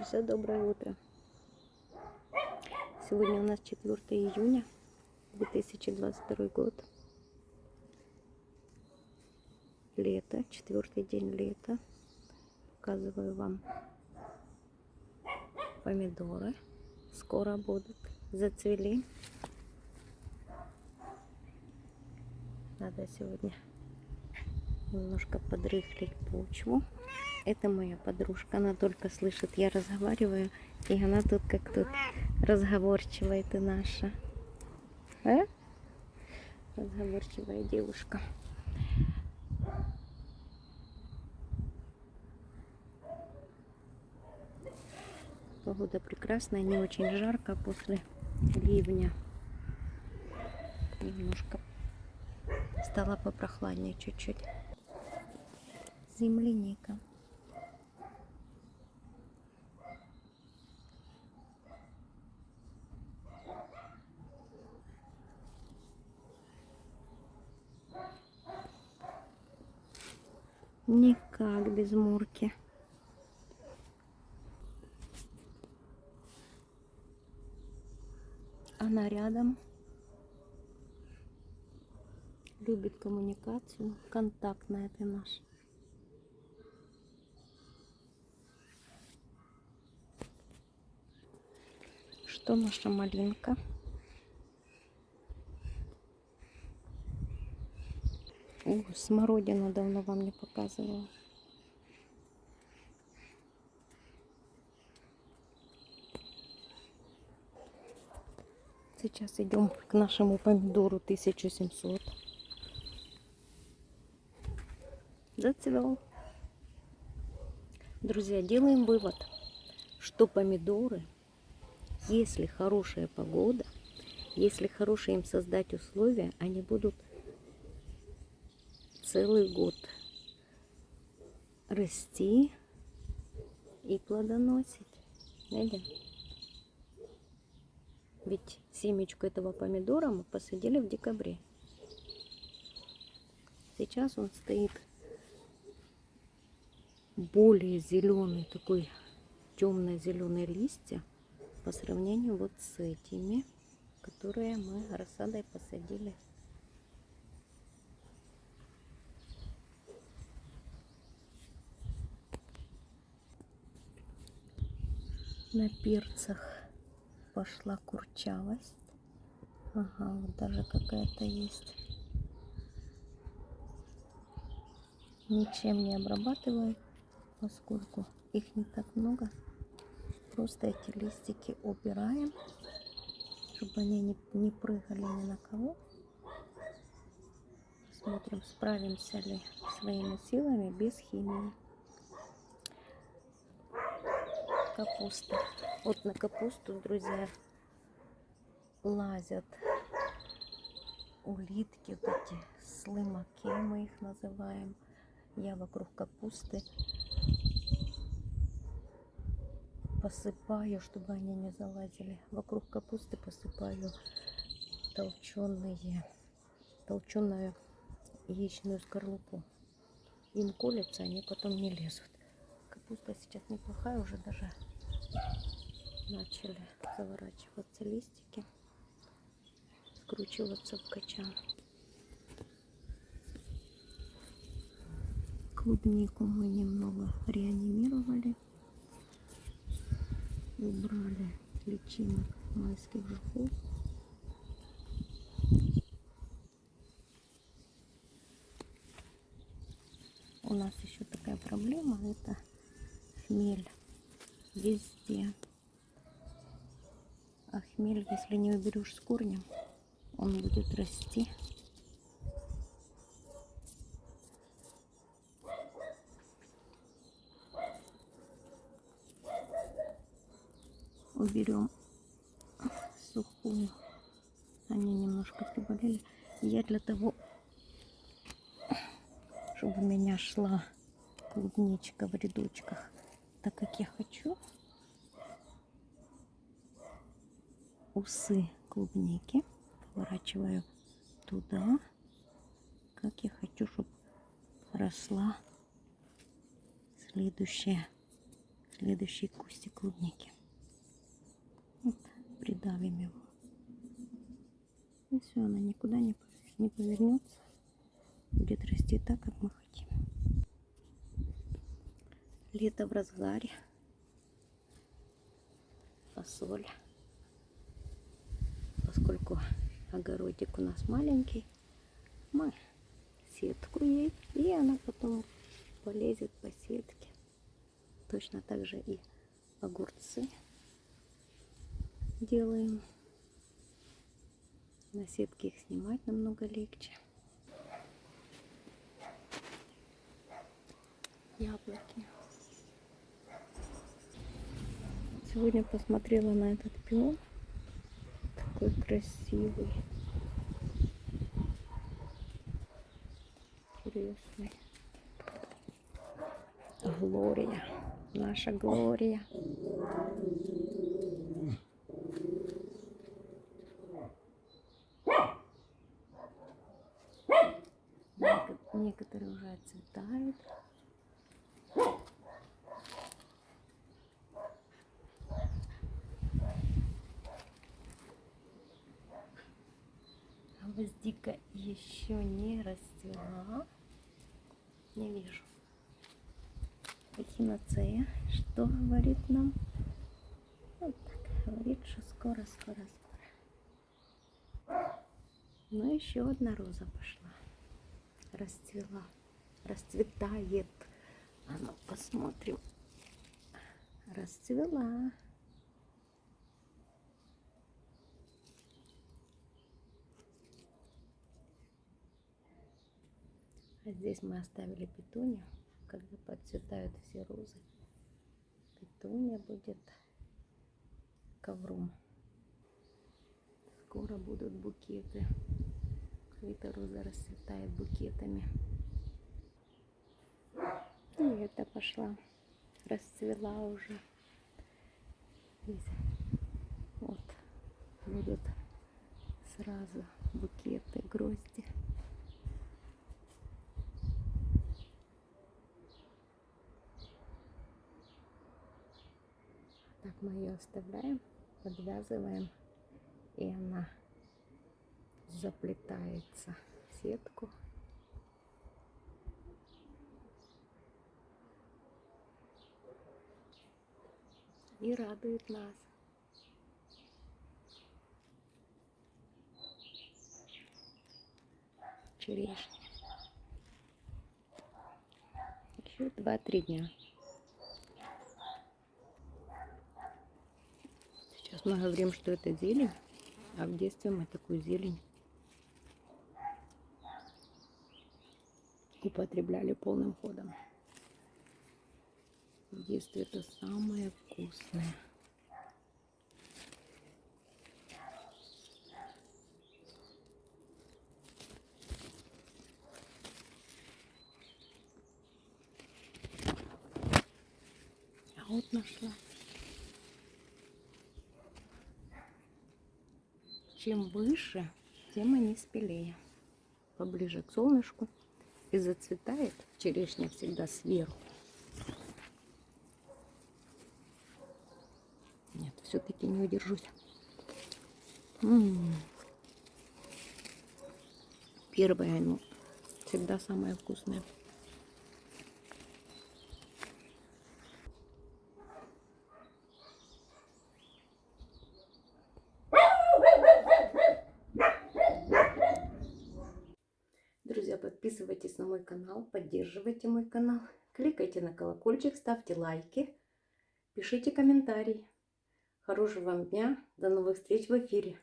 Друзья, доброе утро. Сегодня у нас 4 июня 2022 год. Лето, четвертый день лета. Показываю вам помидоры. Скоро будут. Зацвели. Надо сегодня немножко подрыхлить почву. Это моя подружка, она только слышит, я разговариваю, и она тут как тут разговорчивая ты наша. А? Разговорчивая девушка. Погода прекрасная, не очень жарко после ливня. Немножко стало попрохладнее чуть-чуть. Земляника. Никак без Мурки. Она рядом. Любит коммуникацию. Контактная ты наш. Что наша малинка? О, смородину давно вам не показывала. Сейчас идем к нашему помидору 1700. Зацвел. Друзья, делаем вывод, что помидоры, если хорошая погода, если хорошие им создать условия, они будут целый год расти и плодоносить. Видите? Ведь семечку этого помидора мы посадили в декабре. Сейчас он стоит более зеленый, такой темно-зеленый листья по сравнению вот с этими, которые мы рассадой посадили на перцах пошла курчавость. Ага, вот даже какая-то есть. Ничем не обрабатываю, поскольку их не так много. Просто эти листики убираем, чтобы они не, не прыгали ни на кого. Смотрим, справимся ли своими силами без химии. Капуста. Вот на капусту, друзья, лазят улитки, вот эти слымаки мы их называем. Я вокруг капусты посыпаю, чтобы они не залазили. Вокруг капусты посыпаю толченые, толченую яичную скорлупу. Им колется, они потом не лезут. Капуста сейчас неплохая, уже даже начали заворачиваться листики, скручиваться в качан. Клубнику мы немного реанимировали, убрали личинок майских жуков. У нас еще такая проблема, это хмель везде. А хмель, если не уберешь с корнем, он будет расти. Уберем сухую. Они немножко приболели. Я для того, чтобы у меня шла клубничка в рядочках, так как я хочу усы клубники поворачиваю туда, как я хочу, чтобы росла следующая, следующий кустик клубники. Вот, придавим его. И все, она никуда не, не повернется. Будет расти так, как мы хотим. Лето в разгаре. Фасоль. Поскольку огородик у нас маленький, мы сетку ей, и она потом полезет по сетке. Точно так же и огурцы делаем. На сетке их снимать намного легче. Яблоки. Сегодня посмотрела на этот пион. Такой красивый. Интересный. Глория. Наша Глория. Некоторые уже отцветают. Гвоздика еще не расцвела. Не вижу. Эхиноцея, что говорит нам? Вот так, говорит, что скоро, скоро, скоро. Ну, еще одна роза пошла. Расцвела. Расцветает. А ну, посмотрим. Расцвела. А здесь мы оставили петунью когда подцветают все розы. Петуния будет ковром. Скоро будут букеты. Эта роза расцветает букетами. И это пошла, расцвела уже. Здесь вот будут сразу букеты, грозди. Так мы ее оставляем, подвязываем, и она заплетается в сетку. И радует нас. Черешня. Еще два-три дня. Сейчас мы говорим, что это зелень, а в детстве мы такую зелень употребляли полным ходом. В детстве это самое вкусное. А вот нашла. Чем выше, тем они спелее. Поближе к солнышку. И зацветает черешня всегда сверху. Нет, все-таки не удержусь. М -м -м. Первая, ну, всегда самая вкусная. Подписывайтесь на мой канал, поддерживайте мой канал, кликайте на колокольчик, ставьте лайки, пишите комментарии. Хорошего вам дня, до новых встреч в эфире.